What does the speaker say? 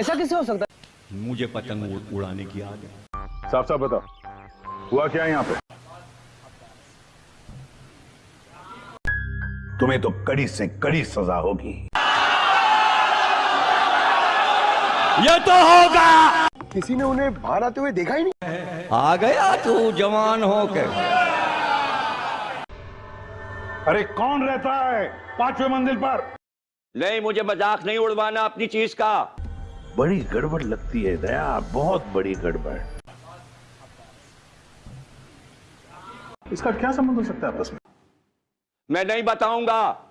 ऐसा कैसे हो सकता मुझे पतंग उड़ाने की आदत साफ़ साफ़ बताओ। हुआ क्या है यहाँ पे? तुम्हें तो कड़ी से कड़ी सजा होगी। ये तो होगा। किसी ने उन्हें बाहर आते हुए देखा ही नहीं? आ गया तू जवान होकर। अरे कौन रहता है पाँचवें मंजिल पर? नहीं मुझे मज़ाक नहीं उड़वाना अपनी चीज़ का। बड़ी गड़बड़ लगती है, दया। बहुत बड़ी गड़बड़। इसका क्या संबंध हो सकता है आपस में? मैं नहीं बताऊँगा।